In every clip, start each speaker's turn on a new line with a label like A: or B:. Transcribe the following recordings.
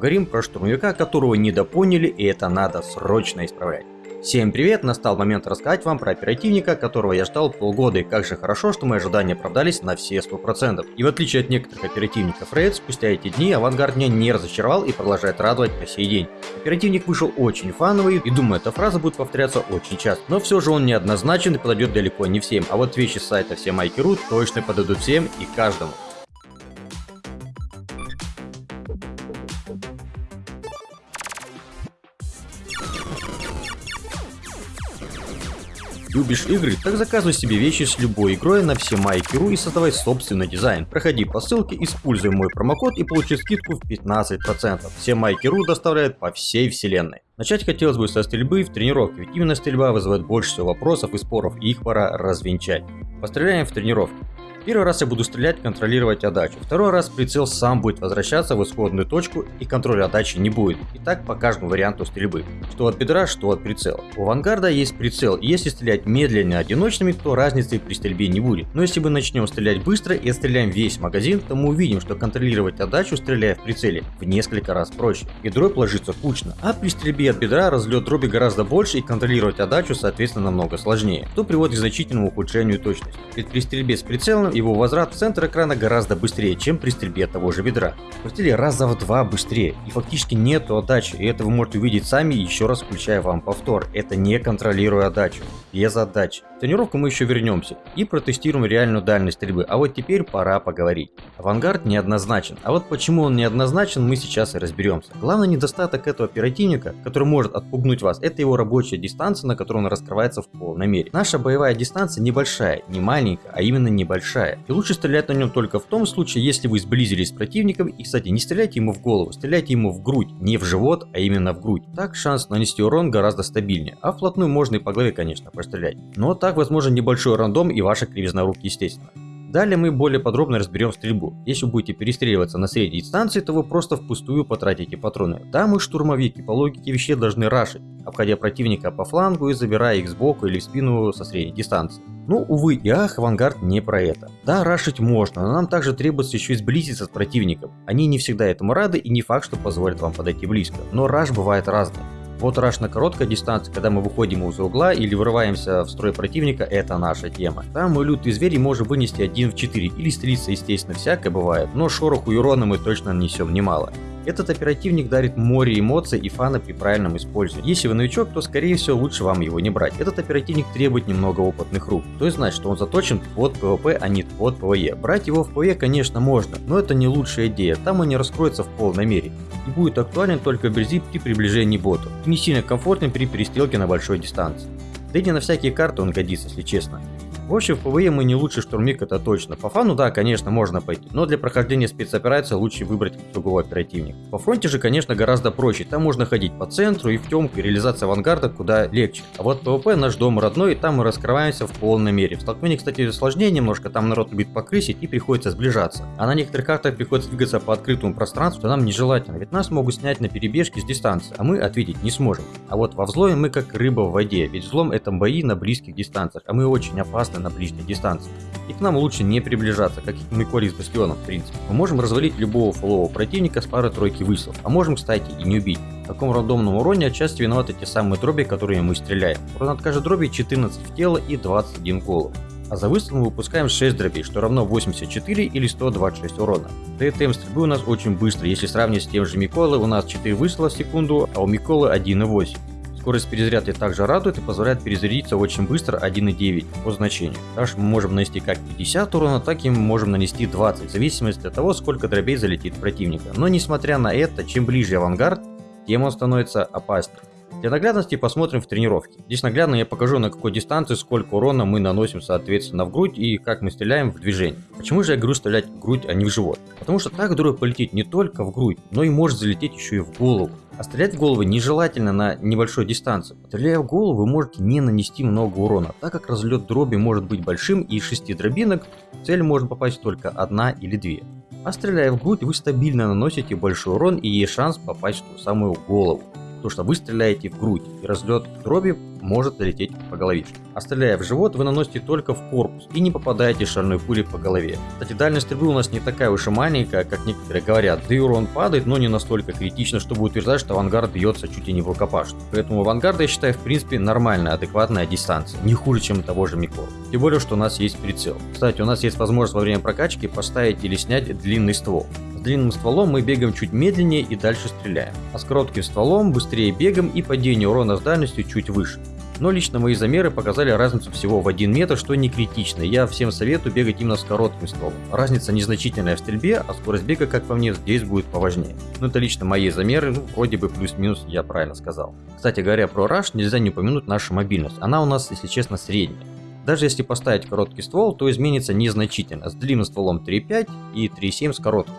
A: поговорим про штурмовика, которого недопоняли и это надо срочно исправлять. Всем привет, настал момент рассказать вам про оперативника, которого я ждал полгода, и как же хорошо, что мои ожидания оправдались на все 100%. И в отличие от некоторых оперативников Рейд, спустя эти дни Авангард меня не разочаровал и продолжает радовать по сей день. Оперативник вышел очень фановый, и думаю, эта фраза будет повторяться очень часто. Но все же он неоднозначен и подойдет далеко не всем, а вот вещи с сайта всемайки.ру точно подойдут всем и каждому. Любишь игры? Так заказывай себе вещи с любой игрой на все майки.ру и создавай собственный дизайн. Проходи по ссылке, используй мой промокод и получи скидку в 15%. Все майки.ру доставляют по всей вселенной. Начать хотелось бы со стрельбы в тренировке, ведь именно стрельба вызывает больше всего вопросов и споров, и их пора развенчать. Постреляем в тренировке. Первый раз я буду стрелять, контролировать отдачу. Второй раз прицел сам будет возвращаться в исходную точку и контроля отдачи не будет. И так по каждому варианту стрельбы. Что от бедра, что от прицела. У авангарда есть прицел, и если стрелять медленно одиночными, то разницы при стрельбе не будет. Но если мы начнем стрелять быстро и отстреляем весь магазин, то мы увидим, что контролировать отдачу, стреляя в прицеле, в несколько раз проще. И дробь ложится кучно. А при стрельбе от бедра разлет дроби гораздо больше и контролировать отдачу, соответственно, намного сложнее. Что приводит к значительному ухудшению точности. Ведь при стрельбе с прицелом его возврат в центр экрана гораздо быстрее, чем при стрельбе того же бедра. Крутили раза в два быстрее, и фактически нету отдачи, и это вы можете увидеть сами, еще раз включая вам повтор. Это не контролируя отдачу, без отдачи. В тренировку мы еще вернемся и протестируем реальную дальность стрельбы, а вот теперь пора поговорить. Авангард неоднозначен, а вот почему он неоднозначен мы сейчас и разберемся. Главный недостаток этого оперативника, который может отпугнуть вас, это его рабочая дистанция, на которой он раскрывается в полной мере. Наша боевая дистанция небольшая, не маленькая, а именно небольшая большая. И лучше стрелять на нем только в том случае, если вы сблизились с противником. И, кстати, не стреляйте ему в голову, стреляйте ему в грудь. Не в живот, а именно в грудь. Так шанс нанести урон гораздо стабильнее. А вплотную можно и по голове, конечно, пострелять. Но так возможен небольшой рандом и ваша кривизна рук, естественно. Далее мы более подробно разберем стрельбу. Если вы будете перестреливаться на средней дистанции, то вы просто впустую потратите патроны. Да, мы штурмовики, по логике вещей должны рашить, обходя противника по флангу и забирая их сбоку или в спину со средней дистанции. Ну, увы и ах, авангард не про это. Да, рашить можно, но нам также требуется еще и сблизиться с противником. Они не всегда этому рады и не факт, что позволят вам подойти близко. Но раш бывает разный. Вот раш на короткой дистанции, когда мы выходим из угла или вырываемся в строй противника, это наша тема. Там мы лютые звери можем вынести 1 в 4 или стрелиться, естественно, всякое бывает, но шороху и урона мы точно нанесем немало. Этот оперативник дарит море эмоций и фана при правильном использовании. Если вы новичок, то скорее всего лучше вам его не брать. Этот оперативник требует немного опытных рук. То есть знать, что он заточен под PvP, а не под PvE. Брать его в PvE, конечно, можно, но это не лучшая идея. Там он не раскроется в полной мере. И будет актуален только вблизи при приближении боту. И не сильно комфортен при перестрелке на большой дистанции. Да и не на всякие карты он годится, если честно. В общем, в PvE мы не лучший штурмик, это точно. По фану, да, конечно, можно пойти, но для прохождения спецоперации лучше выбрать другого оперативника. Во фронте же, конечно, гораздо проще. Там можно ходить по центру и в темку, и реализация авангарда куда легче. А вот PvP наш дом родной, и там мы раскрываемся в полной мере. В столкновении, кстати, сложнее немножко, там народ любит покрысить и приходится сближаться. А на некоторых картах приходится двигаться по открытому пространству, то нам нежелательно, ведь нас могут снять на перебежке с дистанции, а мы ответить не сможем. А вот во взломе мы как рыба в воде, ведь взлом это бои на близких дистанциях, а мы очень опасны на ближней дистанции. И к нам лучше не приближаться, как и Миколи с Бастионом в принципе. Мы можем развалить любого фулового противника с парой-тройки выстрелов, а можем, кстати, и не убить. В таком рандомном уроне отчасти виноваты те самые дроби, которые мы стреляем. Урон от каждой дроби 14 в тело и 21 в голову. А за выстрел мы выпускаем 6 дробей, что равно 84 или 126 урона. ТТМ стрельбы у нас очень быстро, если сравнить с тем же Миколой, у нас 4 выстрела в секунду, а у Миколы 1,8. Скорость перезарядки также радует и позволяет перезарядиться очень быстро 1.9 по значению. Также мы можем нанести как 50 урона, так и мы можем нанести 20, в зависимости от того, сколько дробей залетит противника. Но несмотря на это, чем ближе авангард, тем он становится опаснее. Для наглядности посмотрим в тренировке. Здесь наглядно я покажу на какой дистанции сколько урона мы наносим соответственно в грудь и как мы стреляем в движении. Почему же я говорю стрелять в грудь, а не в живот? Потому что так дробь полетит не только в грудь, но и может залететь еще и в голову. А стрелять в голову нежелательно на небольшой дистанции. Стреляя в голову, вы можете не нанести много урона, так как разлет дроби может быть большим и из 6 дробинок цель может попасть только одна или две. А стреляя в грудь, вы стабильно наносите большой урон и есть шанс попасть в ту самую голову. То, что вы стреляете в грудь, и разлет дроби может залететь по головишке. А стреляя в живот, вы наносите только в корпус и не попадаете шальной пулей по голове. Кстати, дальность стрельбы у нас не такая уж и маленькая, как некоторые говорят. Да и урон падает, но не настолько критично, чтобы утверждать, что авангард бьется чуть ли не в рукопашную. Поэтому авангард я считаю в принципе нормальная, адекватная дистанция. Не хуже, чем того же Микор. Тем более, что у нас есть прицел. Кстати, у нас есть возможность во время прокачки поставить или снять длинный ствол. Длинным стволом мы бегаем чуть медленнее и дальше стреляем. А с коротким стволом быстрее бегаем и падение урона с дальностью чуть выше. Но лично мои замеры показали разницу всего в 1 метр, что не критично. Я всем советую бегать именно с коротким стволом. Разница незначительная в стрельбе, а скорость бега, как по мне, здесь будет поважнее. Но это лично мои замеры, ну, вроде бы плюс-минус я правильно сказал. Кстати говоря про Rush, нельзя не упомянуть нашу мобильность. Она у нас, если честно, средняя. Даже если поставить короткий ствол, то изменится незначительно. С длинным стволом 3.5 и 3.7 с коротким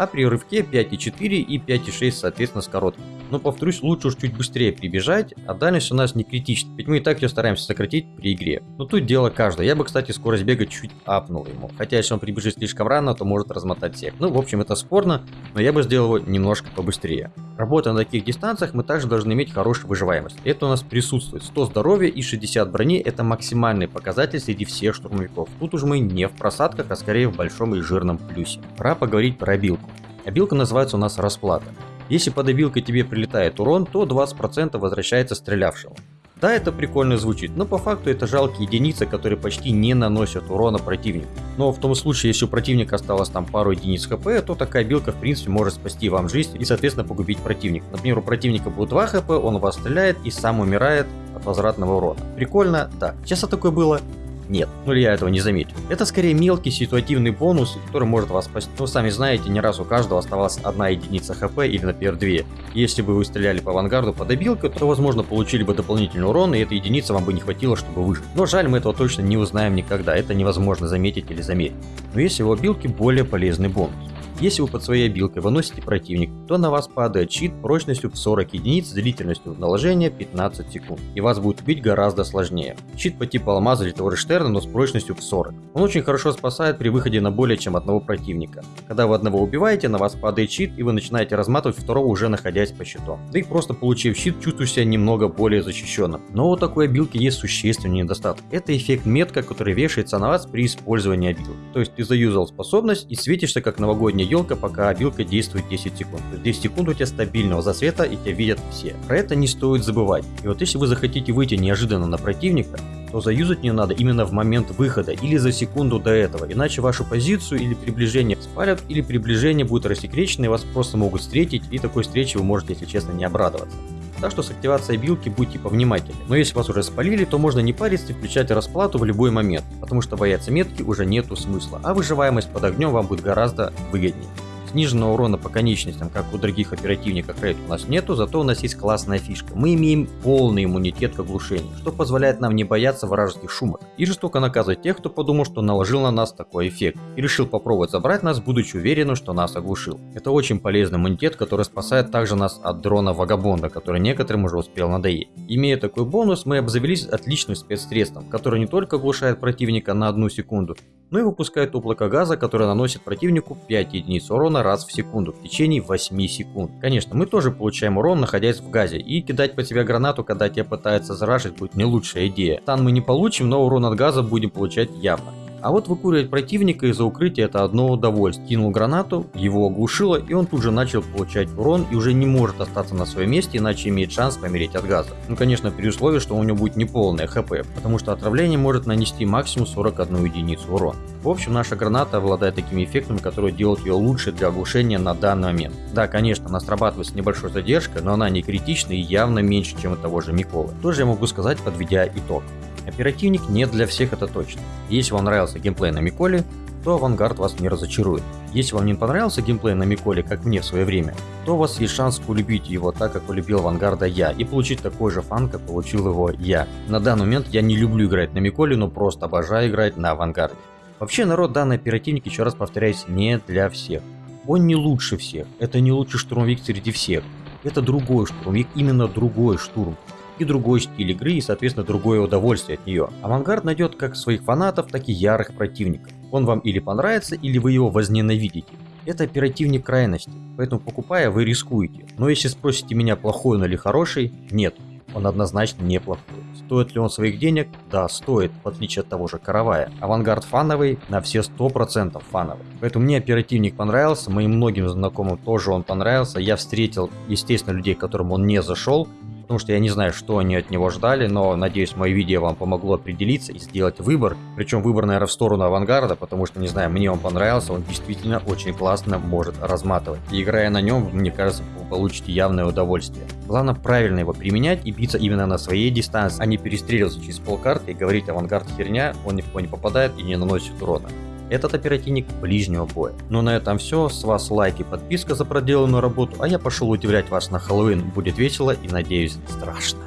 A: а при рывке 5,4 и 5,6 соответственно с коротким. Но повторюсь, лучше уж чуть быстрее прибежать, а дальность у нас не критична, ведь мы и так ее стараемся сократить при игре. Но тут дело каждое, я бы кстати скорость бега чуть апнул ему, хотя если он прибежит слишком рано, то может размотать всех. Ну в общем это спорно, но я бы сделал его немножко побыстрее. Работая на таких дистанциях, мы также должны иметь хорошую выживаемость. Это у нас присутствует. 100 здоровья и 60 брони это максимальный показатель среди всех штурмовиков. Тут уже мы не в просадках, а скорее в большом и жирном плюсе. Пора поговорить про обилку. Обилка называется у нас расплата. Если под обилкой тебе прилетает урон, то 20% возвращается стрелявшего. Да, это прикольно звучит, но по факту это жалкие единицы, которые почти не наносят урона противнику. Но в том случае, если у противника осталось там пару единиц хп, то такая билка в принципе может спасти вам жизнь и соответственно погубить противника. Например, у противника будет 2 хп, он вас стреляет и сам умирает от возвратного урона. Прикольно? Да. Часто такое было? Нет, ну или я этого не заметил. Это скорее мелкий ситуативный бонус, который может вас спасти. Ну, сами знаете, не раз у каждого оставалась одна единица хп или, например, две. Если бы вы стреляли по авангарду по добилке, то, возможно, получили бы дополнительный урон, и этой единицы вам бы не хватило, чтобы выжить. Но жаль, мы этого точно не узнаем никогда, это невозможно заметить или замерить. Но есть у обилки более полезный бонус. Если вы под своей обилкой выносите противник, то на вас падает щит прочностью в 40 единиц с длительностью наложения 15 секунд, и вас будет убить гораздо сложнее. Щит по типу алмаза или Штерна, но с прочностью в 40. Он очень хорошо спасает при выходе на более чем одного противника. Когда вы одного убиваете, на вас падает щит, и вы начинаете разматывать второго уже находясь по щиту. Да и просто получив щит, чувствуешь себя немного более защищенным. Но у такой обилки есть существенный недостаток. Это эффект метка, который вешается на вас при использовании обилки. То есть ты заюзал способность и светишься как новогодняя елка, пока обилка действует 10 секунд. То есть 10 секунд у тебя стабильного засвета и тебя видят все. Про это не стоит забывать. И вот если вы захотите выйти неожиданно на противника, то заюзать не надо именно в момент выхода или за секунду до этого, иначе вашу позицию или приближение спалят, или приближение будет рассекречено и вас просто могут встретить, и такой встречи вы можете, если честно, не обрадоваться. Так что с активацией билки будьте повнимательнее. Но если вас уже спалили, то можно не париться и включать расплату в любой момент, потому что бояться метки уже нету смысла, а выживаемость под огнем вам будет гораздо выгоднее. Сниженного урона по конечностям, как у других оперативников Raid у нас нету, зато у нас есть классная фишка. Мы имеем полный иммунитет к оглушению, что позволяет нам не бояться вражеских шумок и жестоко наказывать тех, кто подумал, что наложил на нас такой эффект и решил попробовать забрать нас, будучи уверенным, что нас оглушил. Это очень полезный иммунитет, который спасает также нас от дрона Вагабонда, который некоторым уже успел надоесть. Имея такой бонус, мы обзавелись отличным спецсредством, который не только оглушает противника на одну секунду, но и выпускает облако газа, которое наносит противнику 5 единиц урона раз в секунду в течение 8 секунд. Конечно, мы тоже получаем урон, находясь в газе, и кидать по тебе гранату, когда тебя пытаются заражить, будет не лучшая идея. Стан мы не получим, но урон от газа будем получать явно. А вот выкуривать противника из-за укрытия это одно удовольствие. Кинул гранату, его оглушило, и он тут же начал получать урон и уже не может остаться на своем месте, иначе имеет шанс помереть от газа. Ну конечно при условии, что у него будет неполное хп, потому что отравление может нанести максимум 41 единицу урона. В общем, наша граната обладает такими эффектами, которые делают ее лучше для оглушения на данный момент. Да, конечно, она срабатывает с небольшой задержкой, но она не критична и явно меньше, чем у того же Миколы. Тоже я могу сказать, подведя итог. Оперативник не для всех это точно. Если вам нравился геймплей на Миколе, то Авангард вас не разочарует. Если вам не понравился геймплей на Миколе, как мне в свое время, то у вас есть шанс полюбить его так, как полюбил Авангарда я, и получить такой же фан, как получил его я. На данный момент я не люблю играть на Миколе, но просто обожаю играть на Авангарде. Вообще народ данный оперативник, еще раз повторяюсь, не для всех. Он не лучше всех, это не лучший штурмовик среди всех. Это другой штурмовик, именно другой штурм и другой стиль игры и соответственно другое удовольствие от нее. Авангард найдет как своих фанатов, так и ярых противников. Он вам или понравится, или вы его возненавидите. Это оперативник крайности, поэтому покупая вы рискуете. Но если спросите меня плохой он или хороший, нет. он однозначно неплохой. Стоит ли он своих денег? Да, стоит, в отличие от того же Каравая. Авангард фановый, на все 100% фановый. Поэтому мне оперативник понравился, моим многим знакомым тоже он понравился. Я встретил, естественно, людей, которым он не зашел, потому что я не знаю, что они от него ждали, но надеюсь, мое видео вам помогло определиться и сделать выбор. Причем выбор, наверное, в сторону авангарда, потому что, не знаю, мне он понравился, он действительно очень классно может разматывать. И играя на нем, мне кажется, вы получите явное удовольствие. Главное правильно его применять и биться именно на своей дистанции, а не перестреливаться через полкарты и говорить авангард херня, он ни в кого не попадает и не наносит урона. Этот оперативник ближнего боя. Ну на этом все. С вас лайк и подписка за проделанную работу, а я пошел удивлять вас на Хэллоуин. Будет весело и надеюсь страшно.